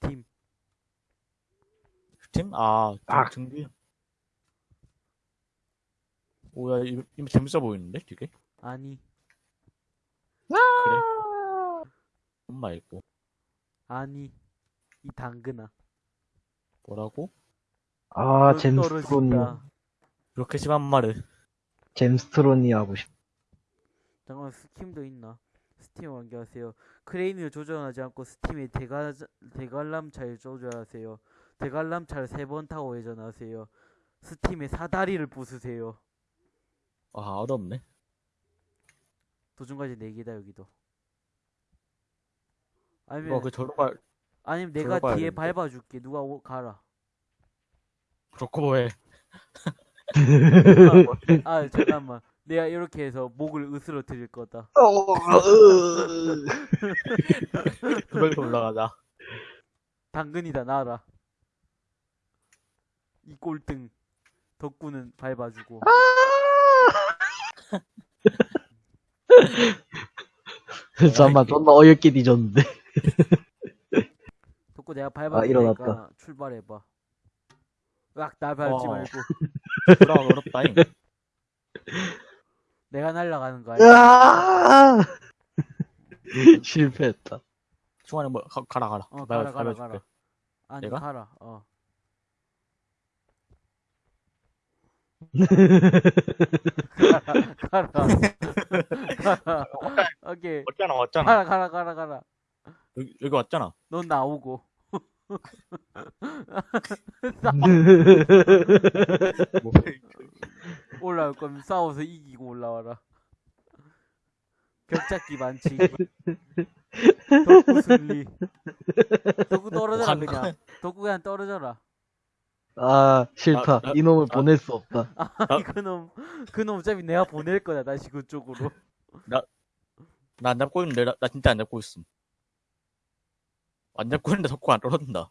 스팀. 스팀? 아, 아. 등기. 오야 이거, 이거 재밌어 보이는데 되게? 아니, 그래? 엄마 있고 아니. 이 당근아. 뭐라고? 아, 너 잼스트론이. 그렇게 심한 말을 잼스트론이 하고 싶. 잠깐만, 스팀도 있나? 스팀 완결하세요. 크레인을 조정하지 않고 스팀에 대가, 대관람차를 조절하세요. 대관람차를 세 번 타고 회전하세요. 스팀에 사다리를 부수세요. 아 어렵네. 도중까지 네 개다 여기도. 이거 아니면 그 저로 가 아니면 내가 뒤에 되는데. 밟아줄게. 누가 오, 가라. 그렇고 뭐해? 아 잠깐만. 내가 이렇게 해서 목을 으스러뜨릴 거다. 그걸로 올라가자. 당근이다 나라. 이 꼴등. 덕구는 밟아주고. 잠깐만, 존나 어이없게 뒤졌는데. 덕구 내가 아, 밟아줄 일어났다. 테니까 출발해봐. 으악 나 밟지 어. 말고. 돌아가 어렵다잉. 내가 날아가는 거 아! 으아! 실패했다. 중간에 뭐 가, 가라 가라. 어 내가 가라 가라. 가라. 아니 내가? 가라. 어. 가라 가라. 가라. 오케이. 왔잖아 왔잖아. 가라 가라 가라 가라. 여기, 여기 왔잖아. 넌 나오고. 뭐, 올라올 거면 싸워서 이기고 올라와라. 벽잡기 많지. 덕구 승리. 덕구 떨어져라 관- 그냥. 덕구 그냥 떨어져라. 아, 싫다. 아, 나- 이놈을 아. 보낼 수 없다. 아니 그놈 그놈 어차피 내가 보낼 거야 다시 그쪽으로. 나안 잡고 있는데 나, 나 진짜 안 잡고 있음. 안 잡고 있는데 석고 안 떨어진다.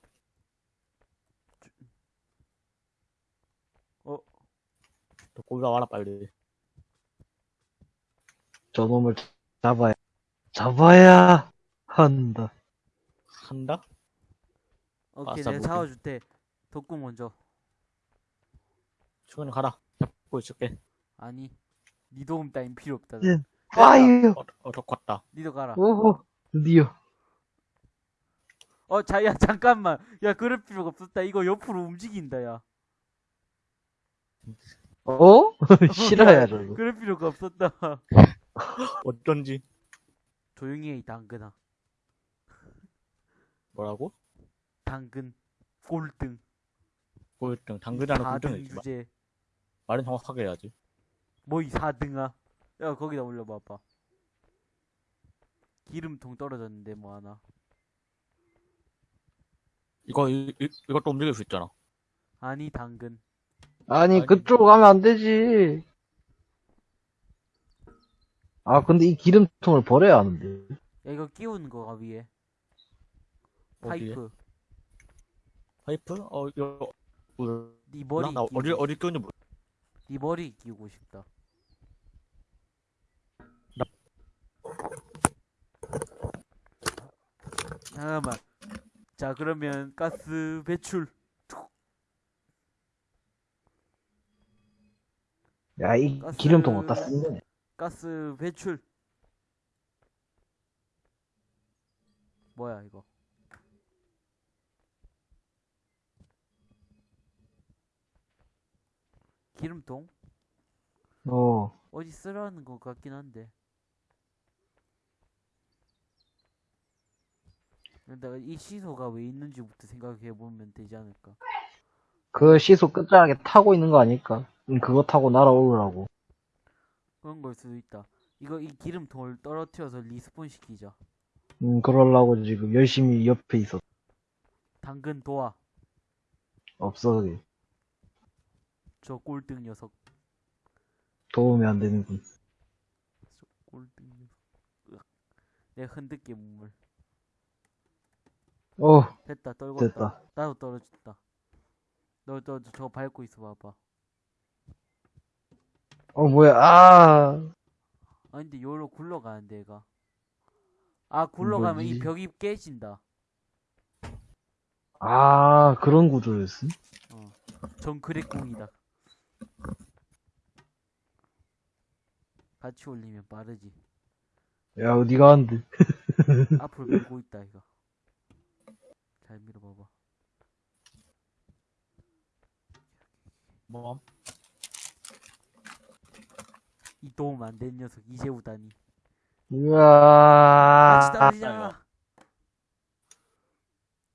어? 덕고 올라와라 빨리. 저 놈을 잡아야, 잡아야 한다. 한다? 오케이 아싸, 내가 무기. 잡아줄 때 덕구 먼저. 충분히 가라. 잡고 있을게. 아니 니 도움 따윈 필요 없다. 예. 아유, 어, 어, 덕고 왔다. 니도 가라. 오호, 드디어. 어, 자, 야, 잠깐만. 야, 그럴 필요가 없었다. 이거 옆으로 움직인다, 야. 어? 싫어야, 저거. 그럴 필요가 없었다. 어쩐지. 조용히 해, 이 당근아. 뭐라고? 당근. 꼴등. 꼴등. 당근이라는 4등 꼴등이지. 마- 주제. 말은 정확하게 해야지. 뭐 이 4등아. 야, 거기다 올려봐봐. 기름통 떨어졌는데, 뭐 하나. 이거, 이, 이, 이것도 움직일 수 있잖아. 아니, 당근. 아니, 아니. 그쪽으로 가면 안 되지. 아, 근데 이 기름통을 버려야 하는데. 야, 이거 끼우는 거가 위에. 어디에? 파이프. 파이프? 어, 이거, 몰라. 네 머리. 나 끼우고 어디, 어디 끼우는지 모르 네 머리 끼우고 싶다. 잠깐만. 자, 그러면 가스 배출. 야, 이 가스- 기름통 어디다 쓴 거냐? 가스 배출. 뭐야, 이거? 기름통? 어. 어디 쓰라는 것 같긴 한데. 내가 이 시소가 왜 있는지부터 생각해 보면 되지 않을까. 그 시소 끝자락에 타고 있는 거 아닐까? 응, 그거 타고 날아오르라고. 그런 걸 수도 있다. 이거 이 기름통을 떨어뜨려서 respawn 시키자. 음, 그러려고 지금 열심히 옆에 있어. 당근 도와. 없어, 그게. 저 꼴등 녀석. 도움이 안 되는군. 저 꼴등 녀석. 으악. 내가 흔들게 몸을. 어, 됐다 떨궜다. 됐다. 나도 떨어졌다. 너, 너, 저 밟고 있어 봐봐. 어, 뭐야, 아. 아 근데 여기로 굴러가는데 얘가. 아 굴러가면 이 뭐지? 벽이 깨진다. 아, 그런 구조였음? 어. 정크랙공이다. 같이 올리면 빠르지. 야, 어디 가는데? 앞으로 밀고 있다 이거. 잘 밀어봐봐. 뭐 이 도움 안 된 녀석 이재우다니. 같이 우와. 떨어지잖아.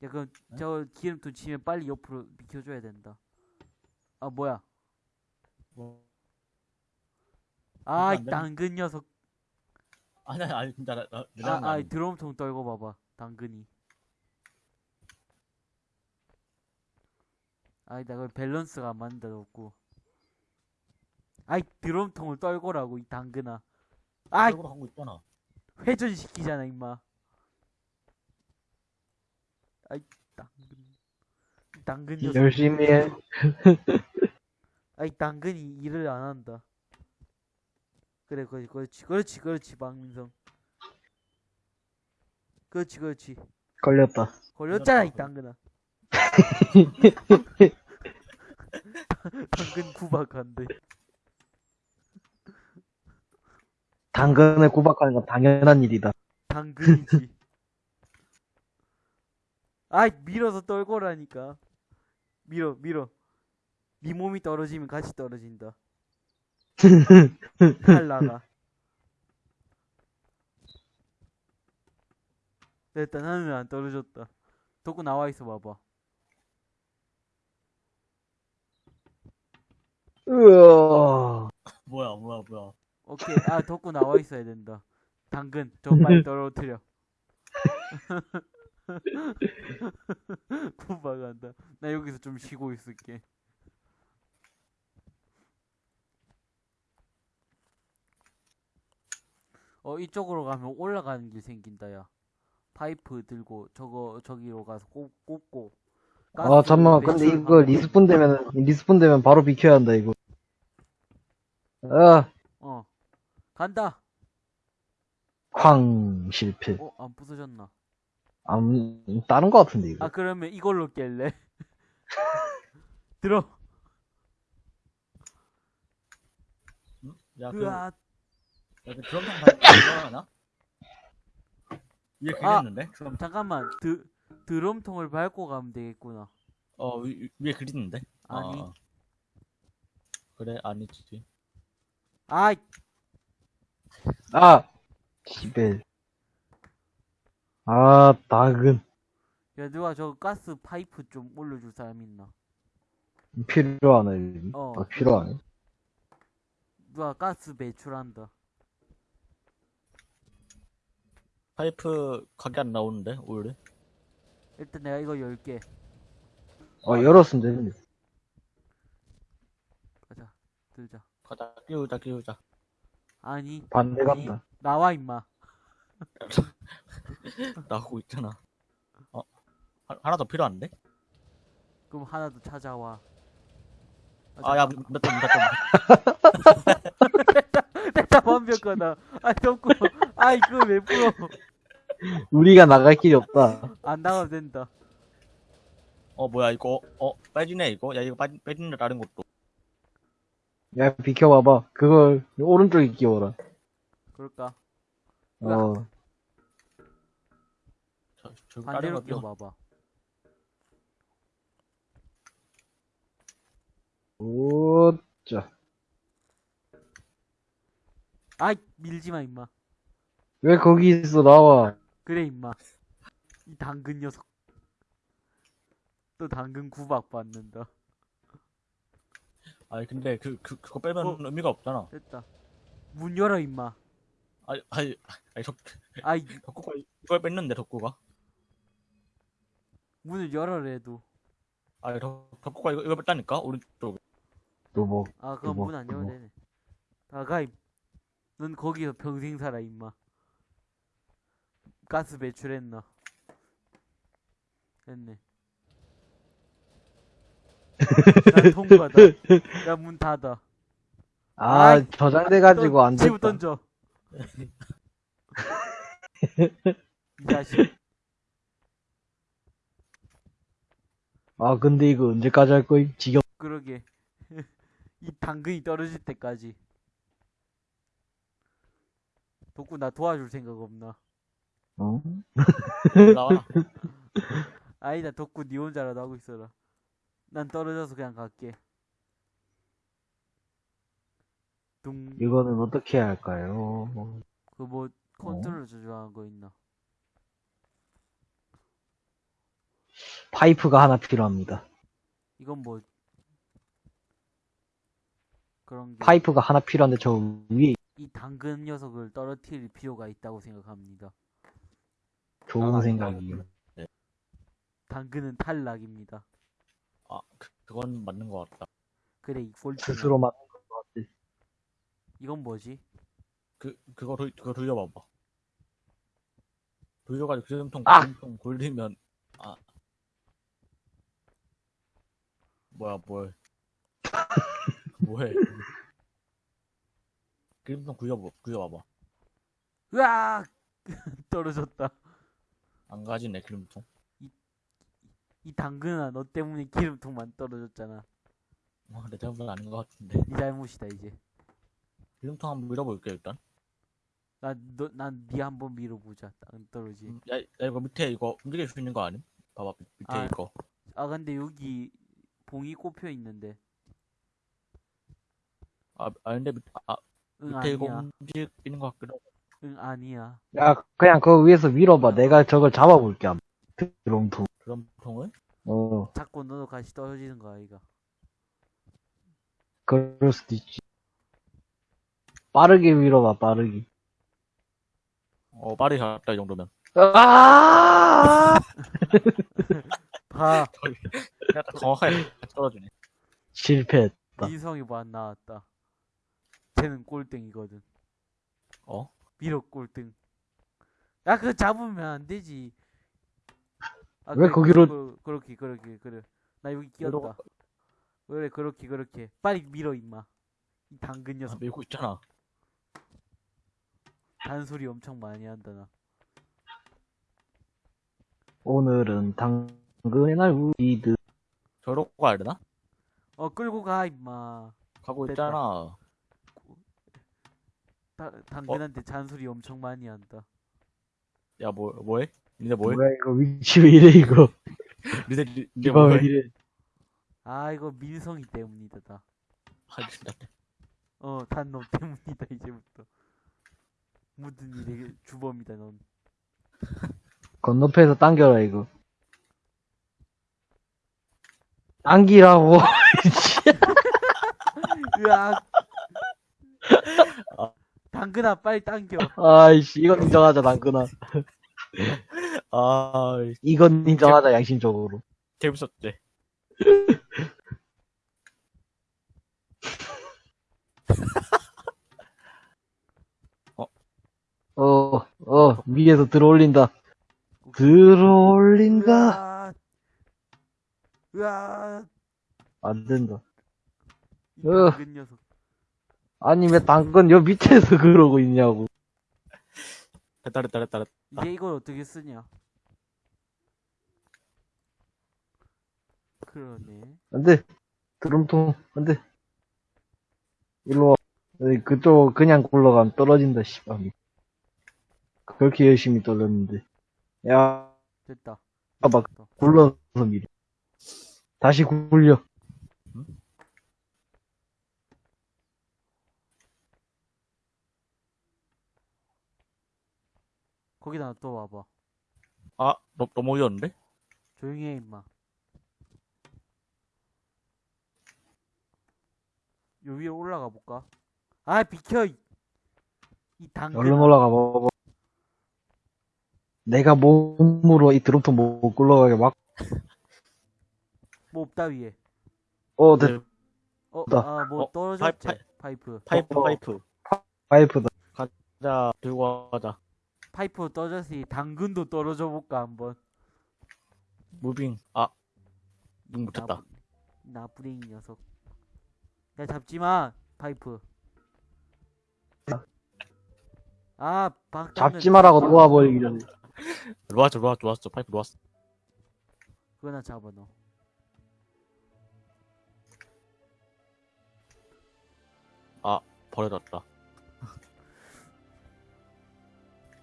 야 그럼 저 기름통 치면 빨리 옆으로 비켜줘야 된다. 아 뭐야? 뭐 아, 당근 녀석. 아니 아니 진짜 나, 나, 아, 나, 아, 이 드럼통 떨고 봐봐. 당근이. 아이, 나그 밸런스가 안 맞는다, 없고. 아이, 드럼통을 떨고라고, 이 당근아. 아이, 로 하고 있잖아. 회전시키잖아, 임마. 아이, 당근. 이 당근 녀석. 열심히 해. 아이, 당근이 일을 안 한다. 그래, 그렇지, 그렇지, 그렇지, 그렇지, 박민성. 그렇지, 그렇지. 걸렸다. 걸렸잖아 이 당근아 당근 구박한데 당근을 구박하는 건 당연한 일이다. 당근이지. 아이 밀어서 떨고라니까. 밀어 밀어. 네 몸이 떨어지면 같이 떨어진다. 됐다 나는 왜안 떨어졌다. 덕구 나와 있어 봐봐 으아. 뭐야 뭐야 뭐야. 오케이. 아 덕구 나와 있어야 된다. 당근. 저 빨리 떨어뜨려. 구박한다. 나 여기서 좀 쉬고 있을게. 어 이쪽으로 가면 올라가는 길 생긴다 야. 파이프 들고 저거 저기로 가서 꼽, 꼽고 아, 잠깐만. 가스 근데 이거. respawn 되면, respawn 되면 바로 비켜야 한다, 이거. 아, 어 간다 쾅, 실패. 어 안 부서졌나 안, 다른 거 같은데, 이거. 아 그러면 이걸로 깰래 들어 야 그, 야, 그 드럼통 밟고 하나? 위에 아. 잠깐만 드 드럼통을 밟고 가면 되겠구나. 어 위, 위- 위에 그리는데? 아니. 어. 그래 아니지. 아이 아! 집에. 아, 당근. 야 누가 저 가스 파이프 좀 올려줄 사람 있나? 필요하네. 어. 아, 필요하네. 누가 가스 배출한다. 파이프 가게 안 나오는데 원래? 일단 내가 이거 열게. 어, 열었으면 되는데. 가자 들자. 가자 끼우자 끼우자. 아니 반대 아니, 간다. 나와 임마. 나오고 있잖아. 어 하, 하나 더 필요한데? 그럼 하나 더 찾아와. 아야 몇점 몇점 됐다 완벽하다. 아 덮고. 아이 그거 왜 풀어? 우리가 나갈 길이 없다. 안 나가도 된다. 어 뭐야 이거 어 빼지네 이거 야 이거 빠진 빼지네 다른 것도 야, 비켜봐봐. 그걸 오른쪽에 끼워라. 그럴까? 어. 저, 저 반대로 끼워 끼워봐봐. 오, 자. 아이 밀지마 임마. 왜 거기 있어, 나와. 그래 임마 이 당근 녀석. 또 당근 구박 받는다. 아니 근데 그, 그 그거 빼면 어. 의미가 없잖아. 됐다. 문 열어 임마. 아니 아니 아니 덕 아이. 덕구가 이걸 뺐는데 덕구가? 문을 열어래도. 아니 덕 덕구가 이거 이거 뺐다니까? 오른쪽. 또 뭐. 아 그럼 뭐, 문안 열어도 뭐. 되네. 나가 넌 거기서 평생 살아 임마. 가스 배출했나 됐네 난 통과다 야문 닫아 아, 아이, 저장돼가지고 안 지우 됐다. 던져 이 자식 아, 근데 이거 언제까지 할 거임? 지겹. 그러게. 이 당근이 떨어질 때까지. 덕구 나 도와줄 생각 없나? 어? 나와. 아니다 덕구 니 혼자라도 하고 있어라. 난 떨어져서 그냥 갈게. 둥. 이거는 어떻게 해야 할까요? 그 뭐 컨트롤 조절하는 거 있나? 파이프가 하나 필요합니다. 이건 뭐 그런 게 파이프가 하나 필요한데 저 위에 이 당근 녀석을 떨어뜨릴 필요가 있다고 생각합니다. 좋은 아, 생각이에요. 당근은 탈락입니다. 아, 그, 그건 맞는 것 같다. 그래 이 꼴등. 스스로 맞는 것 같아. 이건 뭐지? 그, 그거, 돌, 그거 돌려봐봐. 돌려가지고 기름통, 아! 기름통 돌리면, 아. 뭐야, 뭘. 뭐해. 기름통 굴려봐, 굴려봐봐. 으악! 떨어졌다. 안 가지네, 기름통. 이 당근아 너 때문에 기름통만 떨어졌잖아. 와, 내 잘못은 아닌 것 같은데. 네 잘못이다 이제. 기름통 한번 밀어볼게, 일단. 난너난네 한번 밀어보자. 안 떨어지. 음, 야, 야, 이거 밑에 이거 움직일 수 있는 거 아님? 봐봐, 밑- 밑에 아. 이거. 아 근데 여기 봉이 꼽혀 있는데. 아, 아, 근데 밑, 아, 응 밑에 이거 아니야. 움직이는 것 같기도 하고. 응 아니야. 야, 그냥 그 위에서 밀어봐. 내가 저걸 잡아볼게. 한번. 드럼통. 드럼통을? 어, 자꾸 너도 같이 떨어지는 거 아이가. 그럴 수도 있지. 빠르게 밀어봐, 빠르게. 어, 빠르게 갔다, 이 정도면. 아! 봐. 그냥 딱 정확하게 떨어지네. 실패. 맞다. 민성이 뭐 안 나왔다. 쟤는 꼴등이거든. 어? 밀어 꼴등. 야 그거 잡으면 안 되지. 아, 왜 거기로- 그, 그렇게 그렇게 그래. 나 여기 끼었다. 그래 그렇게 그렇게. 빨리 밀어 임마. 이 당근 아, 녀석 밀고 있잖아. 단소리 엄청 많이 한다 나. 오늘은 당근의 날 우리들. 저러고 가야 되나? 어 끌고 가 임마. 가고 됐다. 있잖아. 다, 당근한테 잔소리 엄청 많이 한다. 야, 뭐, 뭐해? 니네 뭐해? 뭐야, 이거 위치 왜 이래, 이거. 니네, 니- 니네 이거 왜 뭐해? 이래. 아 이거 민성이 때문이다 다. 아, 진짜. 어, 단너 때문이다, 이제부터. 모든 일의 주범이다, 넌. 건너편에서 당겨라, 이거. 당기라고. 으악! 아. 당근아, 빨리 당겨. 아이씨, 이건 인정하자, 당근아. 아, 이건 인정하자, 양심적으로. 재밌었지. 어, 어, 위에서 들어올린다. 들어올린다. 으악! 안 된다. 이 으. 당근 녀석. 아니, 왜 당근 여 밑에서 그러고 있냐고. 됐다, 됐다, 됐다, 됐다. 이제 이걸 어떻게 쓰냐? 그러네. 안 돼. 드럼통, 안 돼. 일로 와. 그쪽 그냥 굴러가면 떨어진다, 씨발. 그렇게 열심히 떨렸는데. 야, 됐다. 됐다. 굴러서 밀어. 다시 굴려. 거기다 또 와봐. 아, 너, 너무 어려운데? 조용히 해, 임마. 요 위에 올라가 볼까? 아, 비켜! 이, 이 당근. 얼른 올라가 봐봐. 내가 몸으로 이 드럼통 못 굴러가게 막, 뭐 없다, 위에. 어, 됐, 네, 어, 나- 아, 뭐 어, 떨어졌지? 파이- 파이프. 파이프, 어, 어. 파이프. 파이프다. 자, 들고 가자. 파이프 떨어졌으니 당근도 떨어져 볼까 한번. moving. 아. 눈 붙였다. 나부랭이 녀석. 야 잡지마 파이프. 아 박. 잡지마라고 놓아버리기는. 놓았어 놓았어 놓았어 파이프 놓았어. 그거나 잡아 너. 아 버려졌다.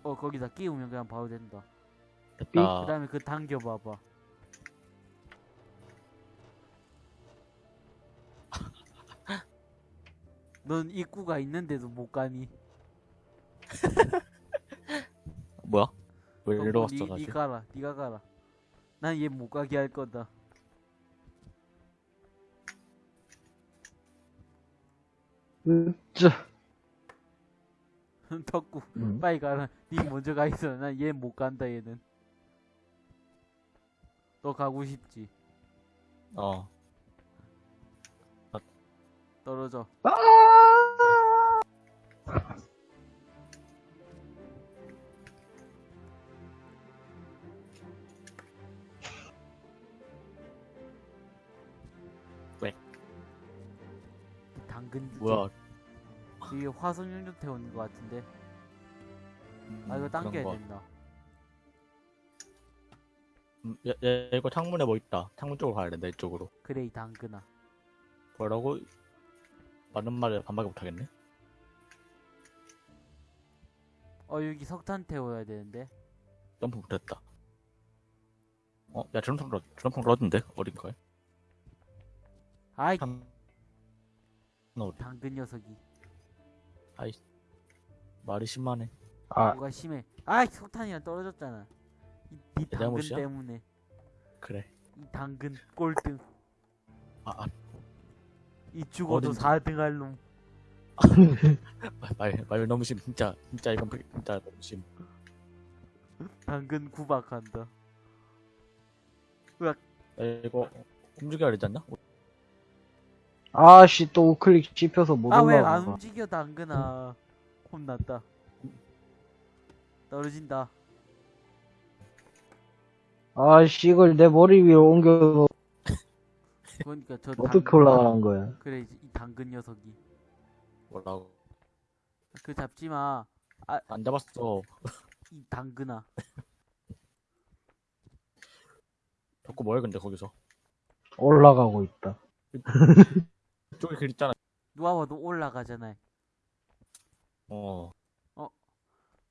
어 거기다 끼우면 그냥 바로 된다 그 됐다. 다음에 그 당겨봐봐 넌 입구가 있는데도 못 가니 뭐야? 왜 어, 이리로 니, 왔어, 니 다시? 가라 니가 가라 난 얘 못 가게 할 거다 으짜. 덕구 음. 빨리 가라 니 먼저 가 있어 난 얘 못 간다 얘는 너 가고 싶지 어. 떨어져 아! 당근 뭐야? 이게 화성 연료 태우는 것 같은데 아 이거 음, 당겨야 그런 거. 된다 음, 야, 야, 이거 창문에 뭐 있다. 창문 쪽으로 가야 된다, 이쪽으로. 그래 이 당근아 뭐라고? 맞는 말에 반박을 못하겠네? 어 여기 석탄 태워야 되는데 점프 못했다. 어, 야, 드럼통 러, 드럼통 러던데? 어딘가에? 아이 참, 너 어디? 당근 녀석이 말이 심하네. 아, 뭐가 심해 아이 석탄이랑 떨어졌잖아 이, 이내 당근 잘못이야? 때문에 그래. 이 당근 꼴등 아, 아, 이 죽어도 어딘지. 4등 할 놈 말, 말, 말 너무 심. 진짜, 진짜 이건 진짜 너무 심. 당근 구박한다 야, 이거 움직여야 되지 않나? 아씨, 또 우클릭 씹혀서 못아왜안 올라가. 움직여 당근아 혼났다 떨어진다 아씨, 이걸 내 머리 위에 옮겨, 그러니까 저 어떻게 당근- 올라가는 거야? 그래 이제 이 당근 녀석이 뭐라고. 그 잡지마 안 잡았어. 이 당근아 자꾸 뭐해, 근데 거기서. 올라가고 있다. 저기 길 있잖아. 누가 봐도 올라가잖아 어.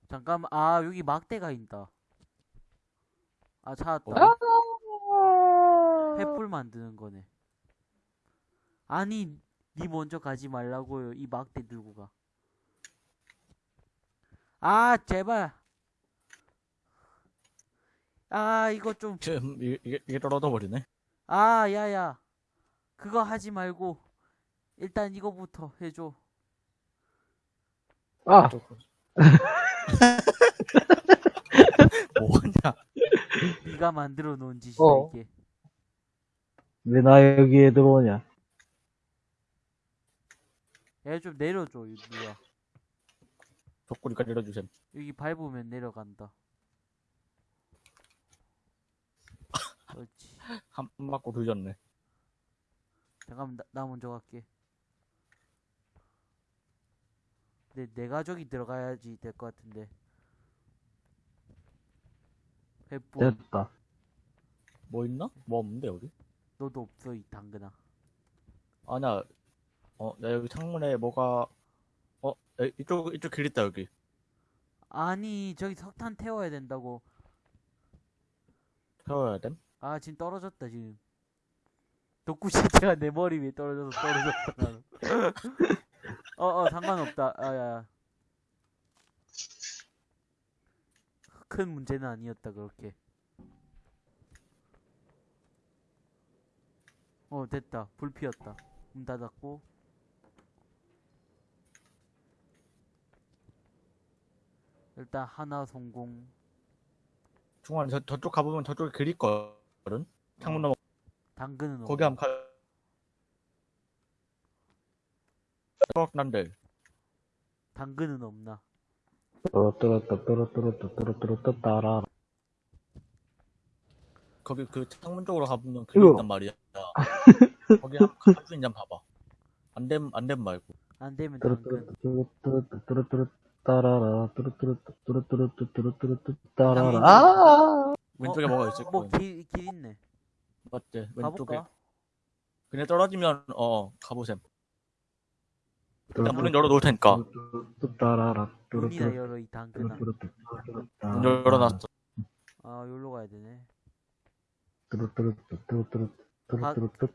잠깐만 아 여기 막대가 있다 아 찾았다 어? 횃불 만드는 거네 아니 니 먼저 가지 말라고요 이 막대 들고 가 아 제발 아 이거 좀 지금 이게 떨어져 버리네. 아, 야야. 그거 하지 말고 일단 이거부터 해줘. 아, 뭐하냐? 네가 만들어 놓은 짓이다 어. 이게. 왜 나 여기에 들어오냐? 야좀 내려줘 이 누가. 덕구리까지 내려주셈. 여기 밟으면 내려간다. 그렇지. 한 맞고 돌렸네. 잠깐만 나, 나 먼저 갈게. 내, 내 가족이 들어가야지 될 것 같은데. 횃불 됐다. 뭐 있나? 뭐 없는데, 여기? 너도 없어 이 당근아. 아니야. 어, 나 여기 창문에 뭐가, 어, 야, 이쪽, 이쪽 길 있다, 여기. 아니 저기 석탄 태워야 된다고. 태워야 됨? 아 지금 떨어졌다 지금 덕구 시체가 내 머리 위에 떨어져서 떨어졌다 나는 어 어 상관없다. 아 야 큰 문제는 아니었다 그렇게. 어 됐다. 불 피웠다. 문 닫았고. 일단 하나 성공. 중간에 저, 저쪽 가보면 저쪽에 길 있거든? 창문 넘어, 당근은 거기? 한번 가, 난데. 당근은 없나 떨어뜨렸다, 떨어뜨렸다, 떨어뜨렸다, 따라. 거기 그 창문 쪽으로 가보면 길 으어. 있단 말이야. 거기 한수 있냐 봐봐. 안 됨, 안 됨 말고. 안 되면 당근 떨어뜨렸다, 떨어뜨렸다, 떨어뜨렸다, 따라라. 떨어뜨렸다, 떨어뜨렸다, 떨어뜨렸다, 따라라. 아! 왼쪽에 뭐가 있을 거야. 뭐길 길 있네 맞지? 왼쪽에. 가볼까? 그냥 떨어지면, 어, 가보셈. 나 문은 열어놓을 테니까. 따라라 문이나 열어 이 당근아 문 열어놨어. 아 여기로 가야 되네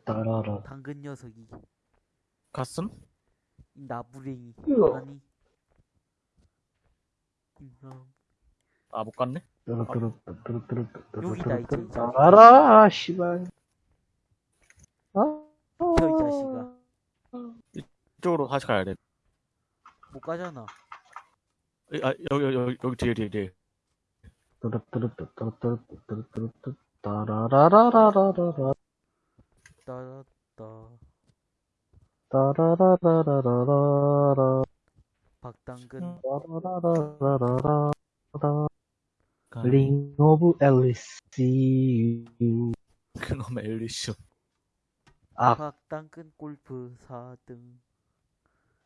따라라 당근 녀석이 갔음? 이 나부랭이 아니. 아, 못 갔네? 여기다, 이제. 따라라 씨발 아저이 자식아 이쪽으로 다시 가야 돼. 못 가잖아 이- 아, 여기, 여기, 여기 뒤에, 뒤에, 뒤에. 따라라라라라라 따라따 따라라라라라라 박당근 따라라라라라라 링 오브 앨리스 그놈의 엘리슈. 아, 박당근 골프 4등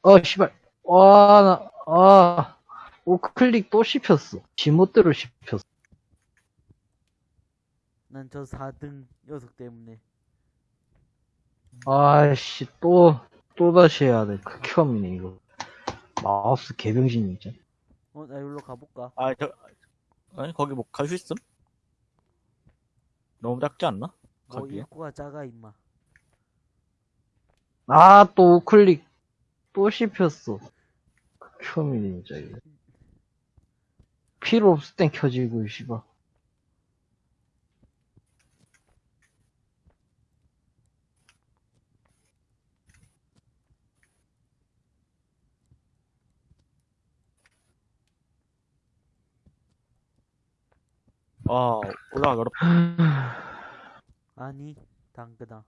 어, 씨발. 와, 나, 아, 우클릭 또 씹혔어. 지멋대로 씹혔어. 난 저 4등 녀석 때문에 아씨, 또, 또 다시 해야 돼. 극혐이네, 이거. 마우스 개병신이 진짜. 어나 여기로 가볼까 아, 저, 아니, 거기 뭐, 갈 수 있음? 너무 작지 않나? 뭐 거기에? 입구가 작아 임마 아, 또 우클릭 또 씹혔어. 극혐이네, 진짜, 이거. 필요 없을 땐 켜지고, 씨발. 아, 올라가기 어렵다. 아니 당근아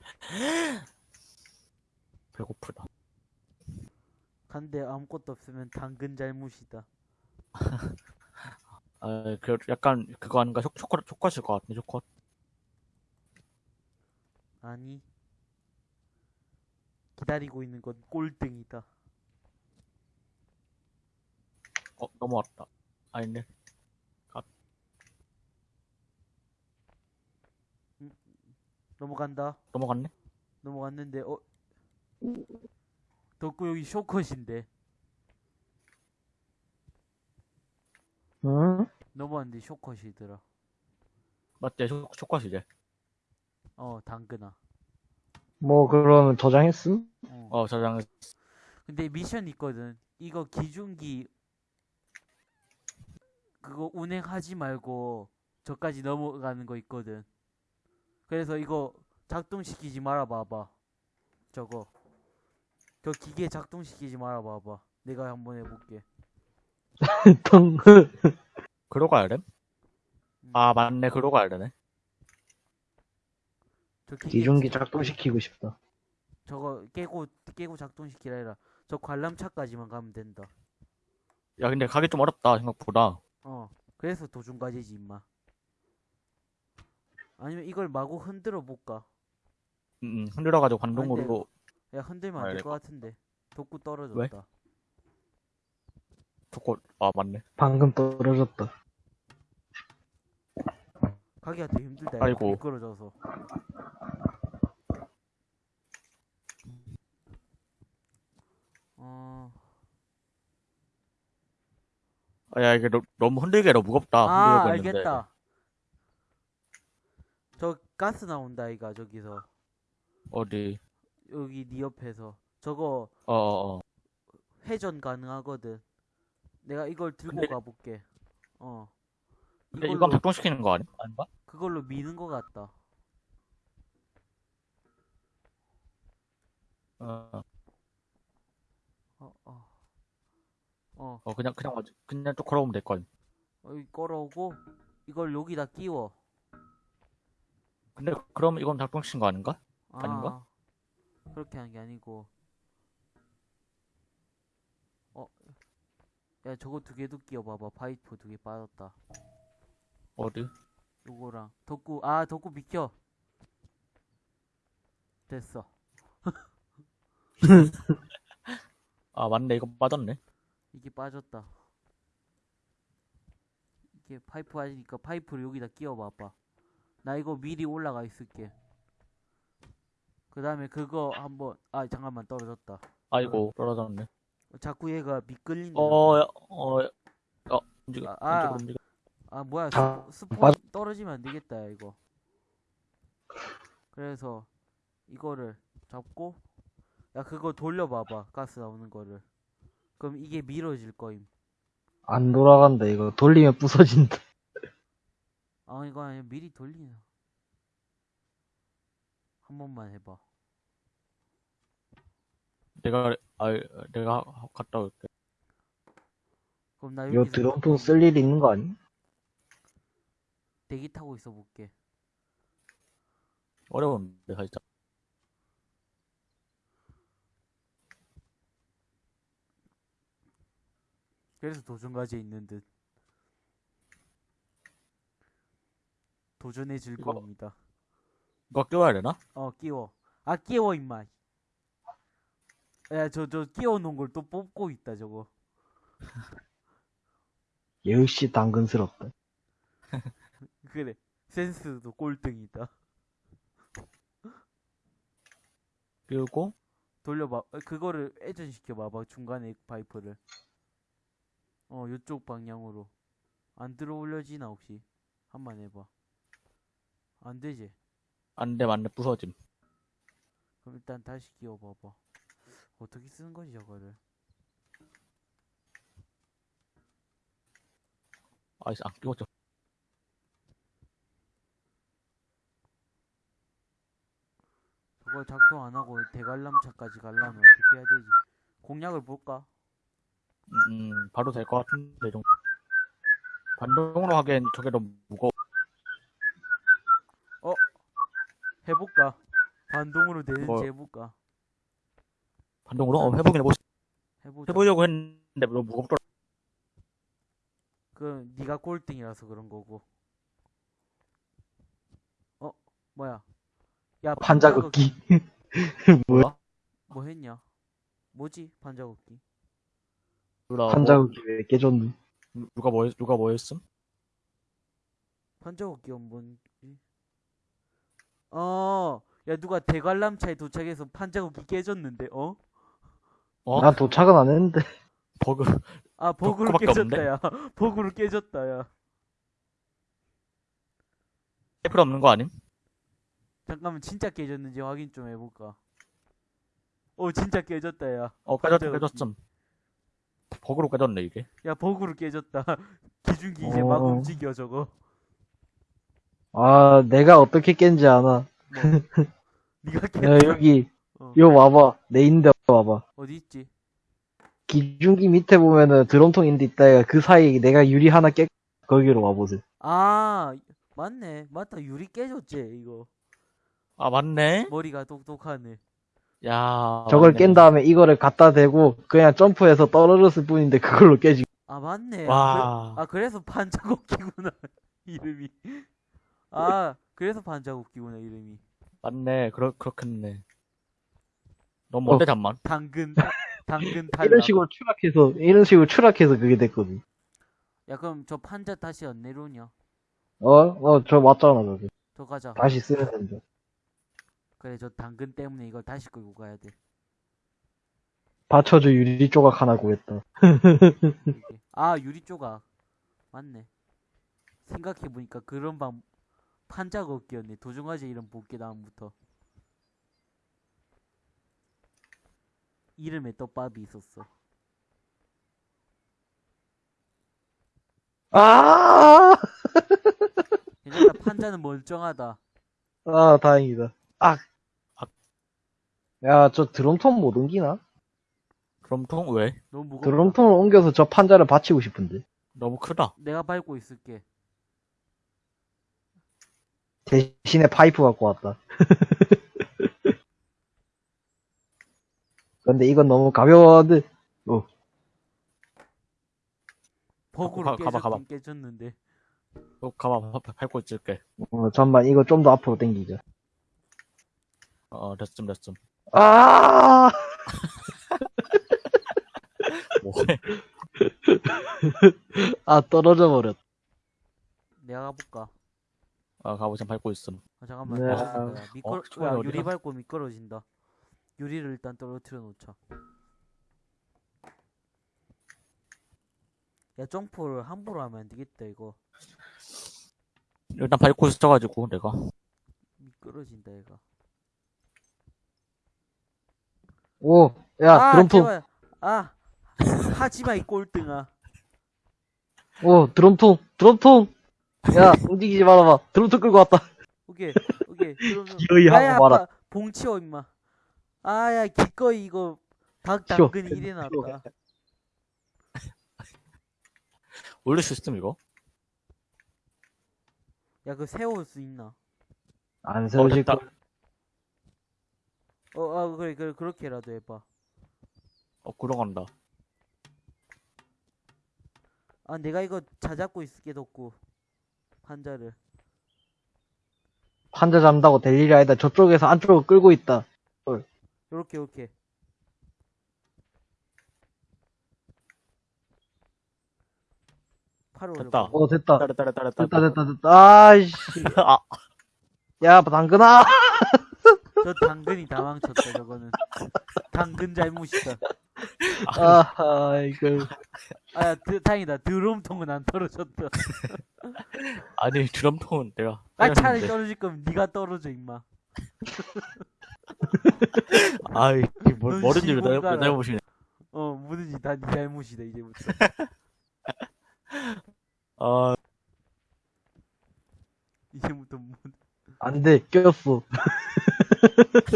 배고프다. 간데 아무것도 없으면 당근 잘못이다 아, 그, 약간, 그거 아닌가? 초, 초코, 초코실 것 같네, 초코. 아니 기다리고 있는 건 꼴등이다 어, 넘어왔다. 아닌데. 넘어간다 넘어갔네? 넘어갔는데 어 덕구 여기 쇼컷인데 응? 넘어왔는데 쇼컷이더라 맞지? 초, 초코시제. 어 당근아 뭐, 그러면 저장했음? 어. 어, 저장, 근데 미션 있거든 이거 기중기 그거 운행하지 말고 저까지 넘어가는 거 있거든 그래서 이거 작동시키지 말아 봐봐 저거 저 기계 작동시키지 말아 봐봐 내가 한번 해볼게 덩. 그러 가야 돼? 아, 맞네. 그러 가야 되네. 저 기계 기중기 작동시키고 싶다. 저거 깨고 깨고 작동시키라 해라 저 관람차까지만 가면 된다 야, 근데 가기 좀 어렵다, 생각보다. 어 그래서 도중과제지 임마 아니면 이걸 마구 흔들어 볼까 음, 음, 흔들어가지고 관동으로. 야 흔들면 안 아야 될될것 같은데 덕구 떨어졌다 초코, 아, 맞네. 방금 떨어졌다. 가기가 더 힘들다 아이고. 미끄러져서 어... 아, 야, 이게 너, 너무 흔들기가 무겁다. 아 흔들고 있는데. 알겠다 저 가스 나온다 이가 저기서 어디? 여기 네 옆에서 저거 어, 어, 어. 회전 가능하거든 내가 이걸 들고 근데- 가볼게 어 근데 이걸로 이건 작동시키는 거 아니? 아닌가? 그걸로 미는 것 같다 어, 어, 어. 어, 어, 그냥, 그냥, 맞- 그냥 쭉 걸어오면 될걸. 여기 걸어오고, 이걸 여기다 끼워. 근데, 그럼 이건 작동시킨 거 아닌가? 아, 아닌가? 그렇게 하는 게 아니고. 어, 야, 저거 두 개도 끼워봐봐. 파이프 두 개 빠졌다. 어디? 요거랑. 덕구, 아, 덕구 비켜. 됐어. 아, 맞네. 이거 빠졌네. 이게 빠졌다. 이게 파이프 아니니까 파이프를 여기다 끼워봐봐. 나 이거 미리 올라가 있을게. 그 다음에 그거 한번, 아, 잠깐만 떨어졌다. 아이고, 떨어졌네. 자꾸 얘가 미끌린다. 어, 야, 어, 야, 어, 움직여, 아, 아. 움직여. 아 뭐야 자, 스포, 스포 맞- 떨어지면 안 되겠다 야, 이거 그래서 이거를 잡고 야 그거 돌려봐봐 가스 나오는 거를 그럼 이게 밀어질 거임 안 돌아간다, 이거. 돌리면 부서진다. 아 이거 아니 미리 돌리나 한 번만 해봐 내가, 아, 내가 갔다 올게. 그럼 나 이거 여기서 드럼통 쓸일 있는 거 아니? 대기 타고 있어 볼게 어려운데, 살짝. 그래서 도전과제 있는 듯 도전의 즐거움이다 이거 끼워야 되나? 어 끼워. 아 끼워 임마. 야저저 끼워 놓은 걸 또 뽑고 있다 저거. 역시 당근스럽다. 그래. 센스도 꼴등이다. 그리고, 돌려봐. 어, 그거를 회전시켜 봐봐 중간에 파이프를. 어 요쪽 방향으로. 안 들어 올려지나 혹시? 한 번 해봐. 안 되지 안 돼, 안돼, 부서짐. 그럼 일단 다시 끼워 봐봐 어떻게 쓰는 거지 저거를 아이씨, 안 끼웠죠. 그거 작동 안 하고 대관람차까지 가려면 어떻게 해야 되지 공략을 볼까 음, 음, 바로 될 것 같은데, 이 정도. 반동으로 하기엔 저게 너무 무거워. 해볼까 반동으로 되는지 뭐- 해볼까 반동으로? 어, 해보긴 해보, 해보자 해보려고 했는데 너무 무겁더라. 그 네가 꼴등이라서 그런 거고. 어 뭐야? 야 판자극기. 뭐야? 뭐 했냐? 뭐지 뭐, 판자극기 왜 깨졌니? 누가 뭐, 했- 누가 뭐 했음? 판자극기가 뭔지? 어, 야 누가 대관람차에 도착해서 판자극기 깨졌는데 어? 어? 난 도착은 안 했는데. 버그. 아 버그로 깨졌다 없는데? 야. 버그로 깨졌다 야. 필요 없는 거 아님? 잠깐만 진짜 깨졌는지 확인 좀 해볼까? 어 진짜 깨졌다 야. 어, 깨졌, 판자극기. 깨졌음. 버그로 깨졌네, 이게. 야 버그로 깨졌다. 기준기 이제 막 어. 움직여 저거. 아, 내가 어떻게 깬지 아나. 뭐? 네가 깼 야, 여기, 어. 요 와봐. 내 있는데 와봐. 어디 있지? 기중기 밑에 보면은 드럼통 있는데 있다가 그 사이에 내가 유리 하나 깨, 거기로 와보세요. 아 맞네 맞다 유리 깨졌지 이거 아, 맞네? 머리가 똑똑하네 야. 저걸 맞네. 깬 다음에 이거를 갖다 대고 그냥 점프해서 떨어졌을 뿐인데 그걸로 깨지. 아 맞네 와. 아, 그, 아 그래서 반자국기구나 이름이 아 그래서 반자국기구나 이름이 맞네. 그렇, 그렇겠네. 너무 뭔데, 어. 잠만. 당근 당근 탈락 이런 식으로 추락해서, 이런 식으로 추락해서 그게 됐거든. 야 그럼 저 판자 다시 안 내려오냐 어? 어, 저 맞잖아, 저기. 저 가자 다시 쓰면 된다. 그래 저 당근 때문에 이걸 다시 끌고 가야 돼 받쳐줘 유리 조각 하나 구했다. 아 유리 조각 맞네 생각해보니까 그런 방 판자국기였네 도중화제 이름 볼게 다음부터 이름에 떡밥이 있었어 아! 괜찮다 판자는 멀쩡하다 아, 다행이다. 아! 아. 야, 저 드럼통 못 옮기나? 드럼통 왜? 너무 무겁다 드럼통을 옮겨서 저 판자를 받치고 싶은데. 너무 크다. 내가 밟고 있을게 대신에 파이프 갖고 왔다. 근데 이건 너무 가벼워한데. 버그로 가- 가봐, 가봐. 깨졌는데 너 가봐, 밟- 밟고 있을게. 어, 잠만, 이거 좀 더 앞으로 당기자. 어, 됐음, 됐음. 아! 뭐해? 아, 떨어져 버렸. 내가 가볼까 아 가보자 밟고 있음. 아, 잠깐만. 네. 아, 그, 어, 미끄러... 어, 야, 유리 밟고 미끄러진다. 유리를 일단 떨어뜨려 놓자. 야 점프를 함부로 하면 안되겠다 이거. 일단 밟고 있어가지고 내가. 미끄러진다 얘가. 오야 아, 드럼프. 아 하지마 이 꼴등아. 오 드럼통 드럼통 야, 움직이지 말아봐. 드럼통 끌고 왔다. 오케이 오케이 기어이 아야 하고 말아. 아빠 봉 치워 임마 아야 기꺼이 이거 닭. 당근이 이래 나왔다 올릴 수 있음 이거? 야 그거 세울 수 있나 안 세워질 됐다. 거. 어아 그래 그래 그렇게라도 해봐 어 굴러간다 아 내가 이거 자잡고 있을게 덕구 판자를 환자 잡는다고 될 일이 아니다. 저쪽에서 안쪽으로 끌고 있다. 요렇게 요렇게 팔을 됐다. 올려봐 오, 됐다. 따라 따라 따라 따라 됐다, 됐다, 됐다. 아이씨. 아 야, 당근아. 저 당근이 다 망쳤다 저거는. 당근 잘못이다. 아, 이걸. 아야 드, 다행이다. 드럼통은 안 떨어졌다. 아니 드럼통은 내가 아 차라리. 떨어질 거면 네가 떨어져 임마. 아이 뭘넌 뭐든지 왜 날- 왜 시공간을- 날보시네. 어 뭐든지 다 네 잘못이다 이제부터. 아. 이제부터 뭐, 안 돼, 꼈어.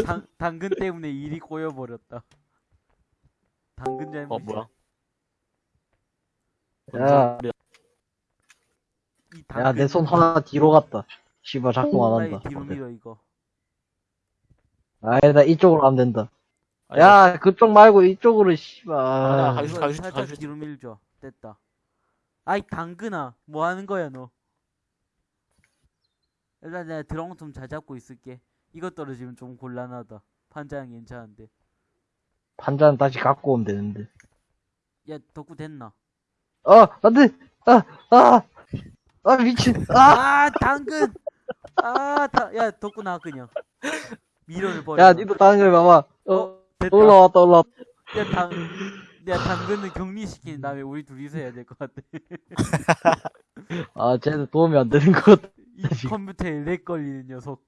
당, 당근 때문에 일이 꼬여버렸다 당근 잘못 어, 뭐야? 야. 이 야, 내 손 하나 뒤로 갔다. 씨발, 작동 안 한다. 뒤로 밀어 이거 아니다, 이쪽으로 하면 된다. 아니, 야, 그쪽 말고 이쪽으로, 아, 씨발. 가주- 이거 가주- 살짝 가주- 뒤로 밀죠 됐다 아이 당근아 뭐 하는 거야 너 일단 내가 드럼통 잘 잡고 있을게 이것 떨어지면 좀 곤란하다 판자는 괜찮은데 판자는 다시 갖고 오면 되는데. 야 덕구 됐나 어, 안 돼! 아, 아! 아, 미친! 아! 아 당근 아야 덕구 나 그냥 미러를 버려 야, 니도 걸 봐봐. 어, 어 됐다 올라왔다, 올라왔다. 야, 당, 야, 당근은 격리시킨 다음에 우리 둘이서 해야 될 것 같아. 아, 쟤는 도움이 안 되는 것 같아. 이 컴퓨터에 렉 걸리는 녀석.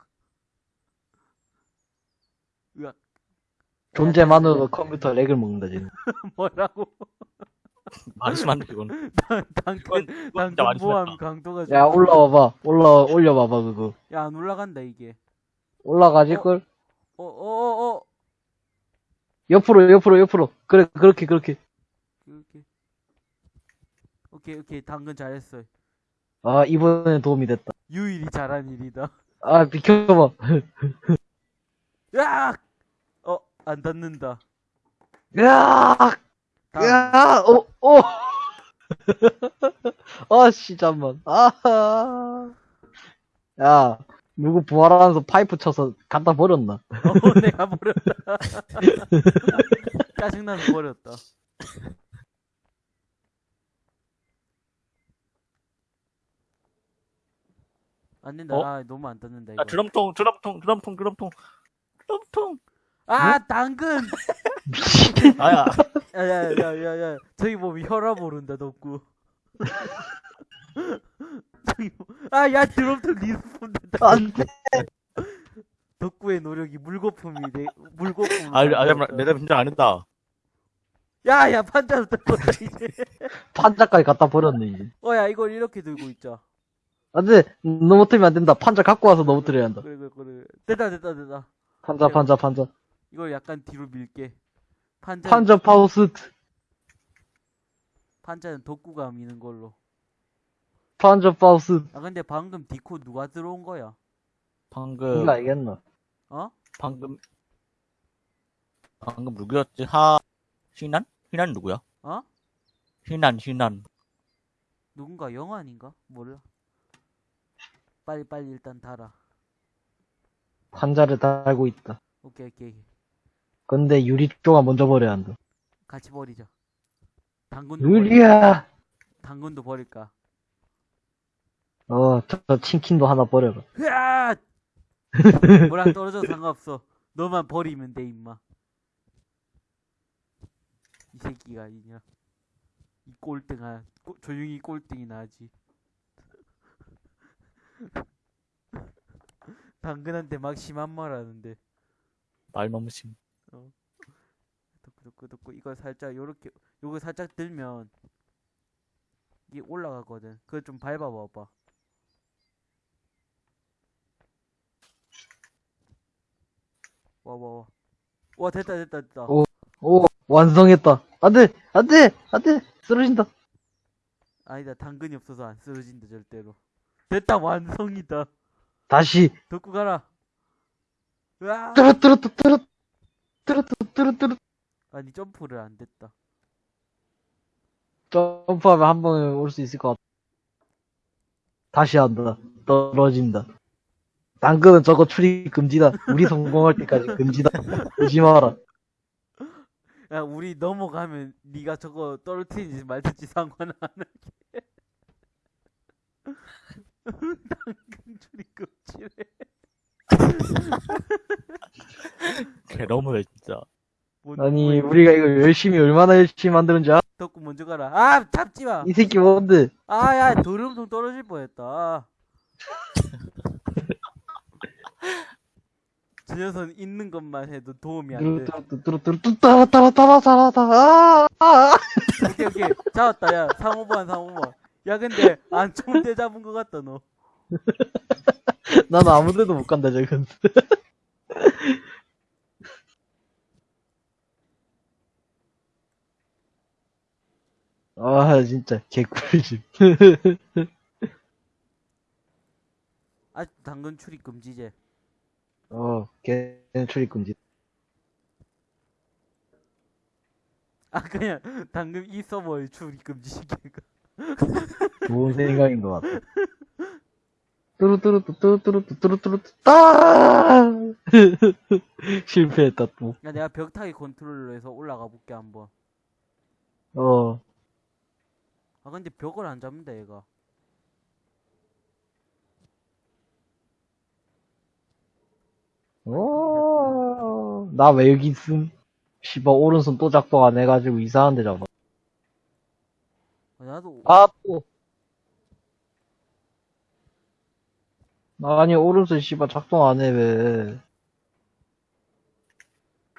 으악. 존재만으로도 컴퓨터 렉을 먹는다, 쟤는. 뭐라고? 많이 심한데 그건 당근, 당근 심했다 강도가 야, 좀- 올라와봐. 올라, 올려봐봐, 그거. 야, 안 올라간다, 이게. 올라가질걸? 어, 어, 어, 어. 옆으로, 옆으로, 옆으로. 그래, 그렇게, 그렇게. 이렇게. 오케이, 오케이. 당근 잘했어. 아, 이번엔 도움이 됐다. 유일이 잘한 일이다. 아, 비켜봐. 으악! 어, 안 닿는다. 으악! 다음. 야, 오, 오. 아, 씨, 잠만. 아. 야, 누구 부활하면서 파이프 쳐서 갖다 버렸나? 어, 내가 버렸다. 짜증나서 버렸다. 안 된다. 어? 아, 너무 안 닿는다, 이거. 아 드럼통 드럼통 드럼통 드럼통 드럼통 아, 당근! 아야 야, 야, 야, 야, 야. 저기 보면 혈압 오른다, 덕구. 저기 보... 아, 야, 드럼통 respawn 된다. 안 돼. 덕구의 노력이 물거품이 돼, 물거품. 아 아야 내가 진짜 안 했다 야, 야, 판자로 떴다, 이제. 판자까지 갖다 버렸네, 이제. 어, 야, 이걸 이렇게 들고 있자. 안 돼. 넘어뜨리면 안 된다. 판자 갖고 와서 넘어뜨려야 한다. 그래, 그래, 그래. 됐다, 됐다, 됐다. 판자, 판자, 판자. 이걸 약간 뒤로 밀게. 판자, 판자 파우스. 판자는 덕구가 미는 걸로. 판자 파우스. 아, 근데 방금 디코 누가 들어온 거야? 방금 이거 알겠나? 어? 방금 방금 누구였지 하 희난 희난 누구야 어? 희난 희난 누군가 영환인가? 몰라. 빨리, 빨리 일단 달아. 판자를 달고 있다. 오케이, 오케이. 근데 유리 쪼가 먼저 버려야 한다. 같이 버리자. 당근도 버릴까? 유리야! 당근도 버릴까? 어, 저, 저 친킨도 하나 버려라. 으아! 뭐랑 떨어져도 상관없어. 너만 버리면 돼, 임마. 이 새끼가, 이냐. 이 꼴등아 꼬- 조용히 꼴등이 나지 당근한테 막 심한 말 하는데 말 너무 심. 덕구 덕구 이걸 살짝 요렇게 요거 살짝 들면 이게 올라가거든 그거 좀 밟아 봐 봐 와와와 와 됐다 됐다 됐다 오. 오, 완성했다. 안 돼! 안 돼! 안 돼! 쓰러진다. 아니다 당근이 없어서 안 쓰러진다 절대로 됐다 완성이다 다시. 덕구 가라 으아 뚜루뚜루뚜 뚜루 뚜루뚜 뚜루뚜루 아니 점프를 안 됐다 점프하면 한 번에 올 수 있을 것 같아. 다시 한다. 떨어진다. 당근은 저거 출입 금지다. 우리 성공할 때까지 금지다. 오지 마라. 야 우리 넘어가면 네가 저거 떨어뜨리지 말든지 상관 안 할게 당근 줄이 껍질에 개 너무해 진짜. 뭔- 아니, 뭔- 우리가 이거 열심히, 얼마나 열심히 만드는지 알아? 덕구 먼저 가라 아 잡지 마 이 새끼 뭔데? 아야 도름통 떨어질 뻔했다 저 녀석은 있는 것만 해도 도움이 안 돼 뚜루뚜루뚜 뚜루뚜루 따라 따라 따라 따라 따라 아, 아. 오케이 오케이 잡았다 야 상호반 상호반 야 근데 안 좋은 데 잡은 것 같다 너 나는 아무 데도 못 간다, 저건. 아, 진짜, 개꿀집. 아직 당근 출입 금지제 어, 걔는 출입 금지. 아 그냥 당근 이 서버에 출입 금지 시키니까 좋은 생각인 것 같아. 뚜루뚜루뚜, 뚜루뚜루뚜, 뚜루뚜루뚜, 따! 실패했다, 또. 야 내가 벽타기 컨트롤로 해서 올라가 볼게 한번 어, 아 근데 벽을 안 잡는다 얘가 어, 나 왜 여기 있음? 씨발, 오른손 또 작동 안 해가지고 이상한 데 잡아. 아, 나도 아, 또. 아니, 오른손 씨발 작동 안 해, 왜.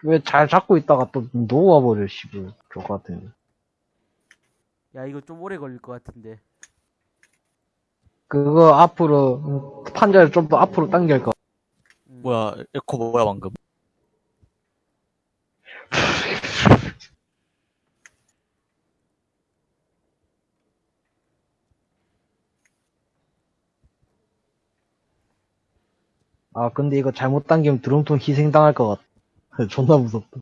왜 잘 잡고 있다가 또 놓아버려, 씨발. 저 같은. 야 이거 좀 오래 걸릴 것 같은데 그거 앞으로, 음, 판자를 좀 더 앞으로 당길 거. 음. 뭐야 에코 뭐야 방금? 아, 근데 이거 잘못 당기면 드럼통 희생당할 것 같아. 존나 무섭다.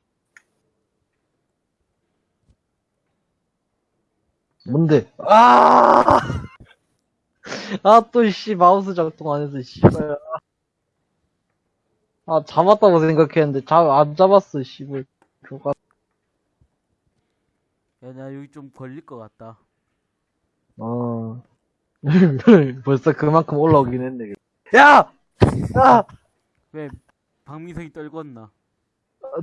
뭔데? 아! 아, 또, 씨, 마우스 작동 안 해서, 씨발. 아, 잡았다고 생각했는데, 잡, 안 잡았어, 씨발. 조가. 야나 여기 좀 걸릴 것 같다 어. 벌써 그만큼 올라오긴 했네. 야! 야! 왜 박민성이 떨궜나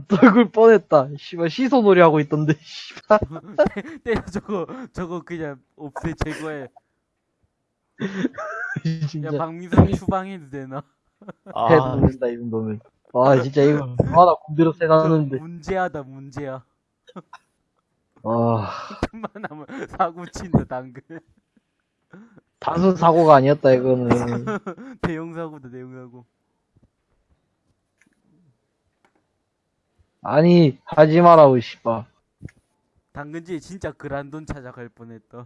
떨굴 뻔했다. 씨발, 시소놀이 하고 있던데, 씨발. 때려 저거 저거 그냥 없애 제거해 야 진짜. 박민성 추방해도 되나 아 해도 된다, 이 정도면. 아, 진짜 이거, 하나 군대로 세놨는데. 문제하다 문제야 아, 그만하면 사고 친다 당근 단순 사고가 아니었다, 이거는. 대형 사고다 대형 사고 아니, 하지 마라고, 씨발. 당근지에 진짜 그란돈 찾아갈 뻔했다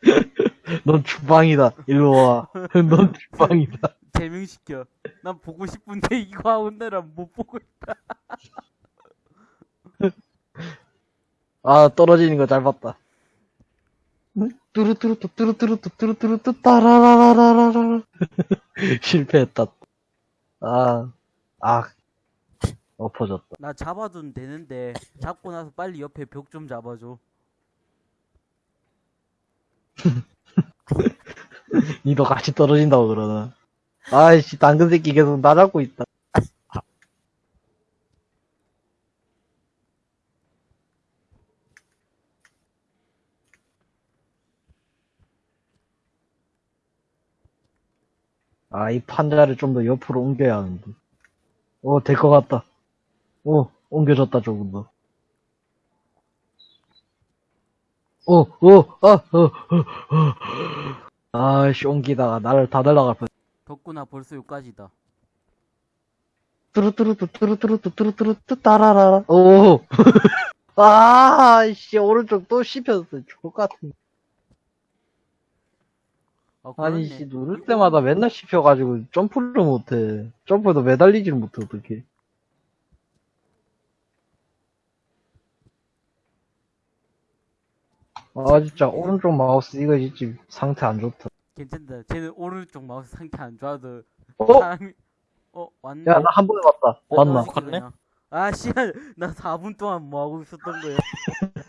넌 주방이다. 일로 와. 넌 주방이다. 제명시켜 난 보고 싶은데 이거 하온다라 못 보고 있다 아, 떨어지는 거 잘 봤다. 뚜루뚜루뚜, 뚜루뚜루뚜, 뚜루뚜루뚜, 따라라라라라라. 실패했다. 아, 아, 엎어졌다. 나 잡아도 되는데 잡고 나서 빨리 옆에 벽 좀 잡아줘 니도 같이 떨어진다고 그러나. 아이씨, 당근 새끼 계속 나 잡고 있다. 아, 이 판자를 좀 더 옆으로 옮겨야 하는데. 어, 될 것 같다. 어, 옮겨졌다, 조금 더. 어, 어, 아, 어, 어, 어. 아씨, 옮기다가 나를 다 날라갈 뻔. 덕구나 벌써 여기까지다. 뚜루뚜루뚜, 뚜루뚜루뚜, 뚜루뚜루뚜, 따라라라. 오! 아, 씨, 오른쪽 또 씹혔어. 죽을 것 같은. 아, 아니. 씨, 누를 때마다 맨날 씹혀가지고 점프를 못해. 점프도 매달리지를 못해, 어떡해. 아, 진짜, 오른쪽 마우스 이거 진짜 상태 안 좋다. 괜찮다. 쟤는 오른쪽 마우스 상태 안 좋아도 어? 사람이 어 왔네. 야, 나 한 번에 봤다. 어, 봤나? 어. 아 씨발 나 4분 동안 뭐 하고 있었던 거야.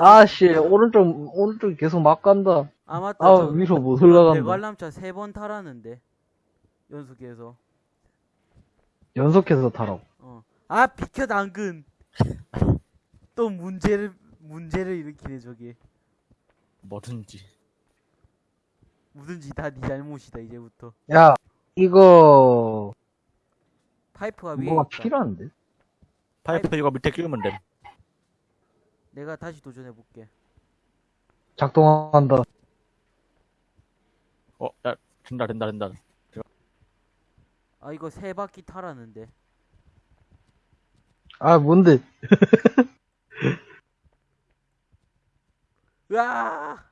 아, 씨, 오른쪽, 오른쪽 계속 막 간다. 아 맞다. 아, 저 위로 못 올라간다. 대관람차 세 번 타라는데 연속해서. 연속해서 타라고. 어. 아 비켜 당근. 또 문제를 문제를 일으키네 저게. 뭐든지. 뭐든지 다 네 잘못이다 이제부터. 야, 이거, 파이프가 위에 뭐가 있다. 필요한데? 파이프 이거 밑에 끼우면 됨. 내가 다시 도전해 볼게. 작동한다. 어, 야, 된다, 된다, 된다. 아 이거 세 바퀴 타라는데. 아, 뭔데? 으아!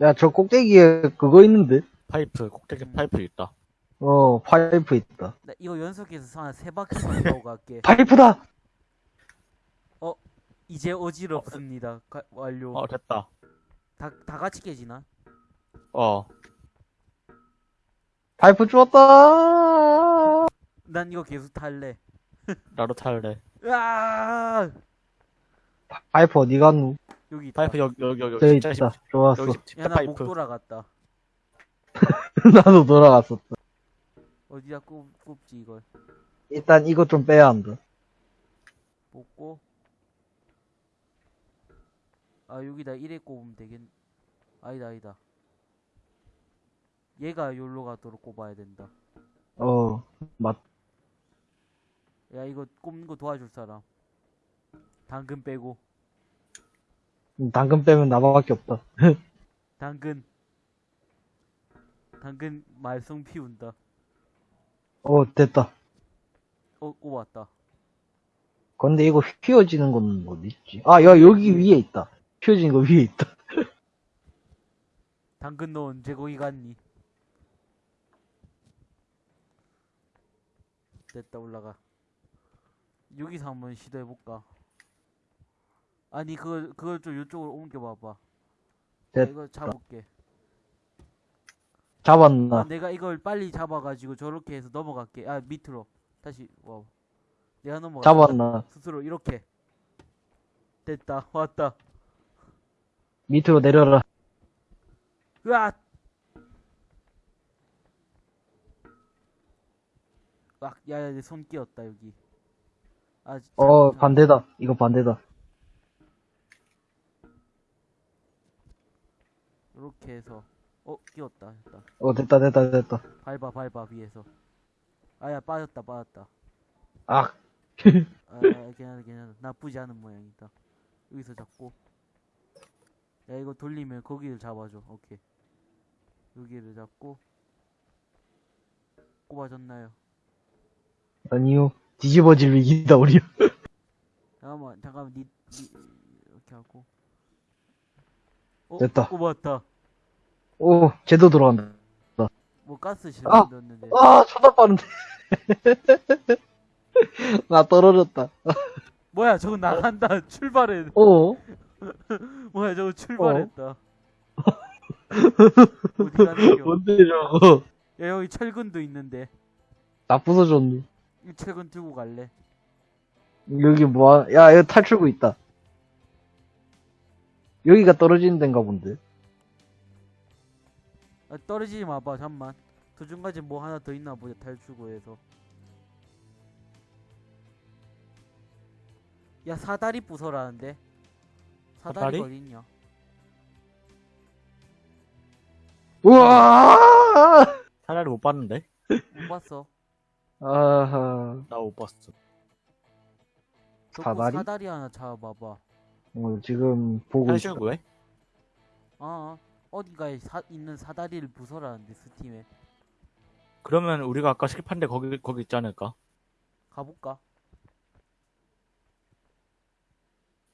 야, 저 꼭대기에 그거 있는데? 파이프, 꼭대기 파이프 있다. 어, 파이프 있다. 나 이거 연속해서 한세 바퀴만 타고 갈게. 파이프다! 이제 어지럽습니다. 가- 완료. 어, 됐다. 다, 다 같이 깨지나? 어, 파이프 주웠다! 난 이거 계속 탈래. 나도 탈래. 으아! 파이프 어디 갔노? 여기 있다. 파이프 여기, 여기, 여기, 저기 진짜 있다. 십- 좋았어. 여기 십- 야, 나 목. 돌아갔다. 나도 돌아갔었다. 어디다 꼽, 꼽지, 이걸. 일단 이것 좀 빼야 한다. 뽑고. 아, 여기다 이래 꼽으면 되겠, 아니다, 아니다. 얘가 여기로 가도록 꼽아야 된다. 어, 맞, 야, 이거 꼽는 거 도와줄 사람. 당근 빼고. 당근 빼면 나밖에 없다. 당근. 당근 말썽 피운다. 어, 됐다. 어, 꼽았다. 근데 이거 휘어지는 건 어디 있지? 아, 야, 여기 위에 있다. 휘어지는 거 위에 있다. 당근 너 언제 거기 갔니? 됐다 올라가 여기서 한번 시도해볼까 아니 그걸 그걸 좀 이쪽으로 옮겨봐봐 됐다. 이거 잡을게 잡았나? 아, 내가 이걸 빨리 잡아가지고 저렇게 해서 넘어갈게 아 밑으로 다시 와 내가 넘어가 잡았나? 스스로 이렇게 됐다 왔다 밑으로 내려라. 으아! 아, 야, 야, 내 손 끼었다, 여기. 아, 참, 어, 참. 반대다. 이거 반대다. 이렇게 해서. 어, 끼웠다, 됐다. 어, 됐다, 됐다, 됐다. 밟아, 밟아, 위에서. 아, 야, 빠졌다, 빠졌다. 아, 아, 괜찮아, 괜찮아. 나쁘지 않은 모양이다. 여기서 잡고. 야, 이거 돌리면 거기를 잡아줘. 오케이. 여기를 잡고. 꼽아줬나요? 아니요. 뒤집어질 위기다, 우리. 잠깐만, 잠깐만, 니, 니, 이렇게 하고. 어, 됐다. 꼽았다. 오, 제도 들어간다. 뭐 가스 실어 아! 넣었는데. 아, 쳐다봤는데. 나 떨어졌다. 뭐야, 저거 나간다. 출발해. 어? 뭐야, 저거 출발했다. 어디 가는 겨? 뭔데, 저거. 야, 여기 철근도 있는데. 나 부서졌네. 이 철근 들고 갈래? 여기 뭐, 야, 여기 탈출구 있다. 여기가 떨어지는 데인가 본데. 아, 떨어지지 마봐, 잠만. 도중까지 뭐 하나 더 있나 보자, 탈출구에서. 야, 사다리 부숴라는데? 사다리가 사다리? 어딨냐? 우와! 사다리 못 봤는데? 못 봤어. 아하. 나 못 봤어. 사다리? 사다리 하나 잡아봐. 어, 지금 보고 있어. 구해? 어, 어딘가에 사, 있는 사다리를 부숴라는데 스팀에. 그러면 우리가 아까 스킵한 데 거기, 거기 있지 않을까? 가볼까?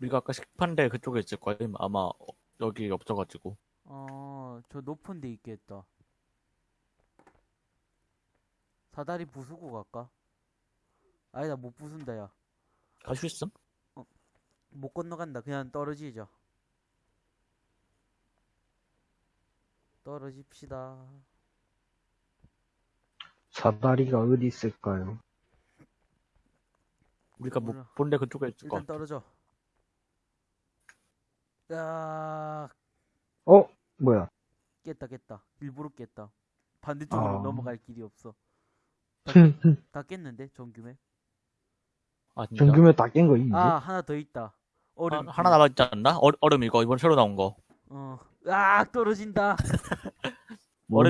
우리가 아까 데 그쪽에 있을 거야. 아마 어, 여기 없어가지고. 어, 저 높은 데 있겠다. 사다리 부수고 갈까? 아니다, 못 부순다, 야. 갈 수 있음? 못 건너간다. 그냥 떨어지자. 떨어집시다. 사다리가 어디 있을까요? 우리가 몰라. 못 본데 그쪽에 있을 거 일단 떨어져. 야, 어? 뭐야? 깼다, 깼다. 일부러 깼다. 반대쪽으로 아. 넘어갈 길이 없어. 다 깼는데, 정규맥? 아, 진짜? 정규면 다깬 거 있는데? 아, 하나 더 있다. 하, 얼음. 하나 남았지 않나? 얼, 얼음 이거, 이번 새로 나온 거. 어. 아, 떨어진다. 뭔 얼음이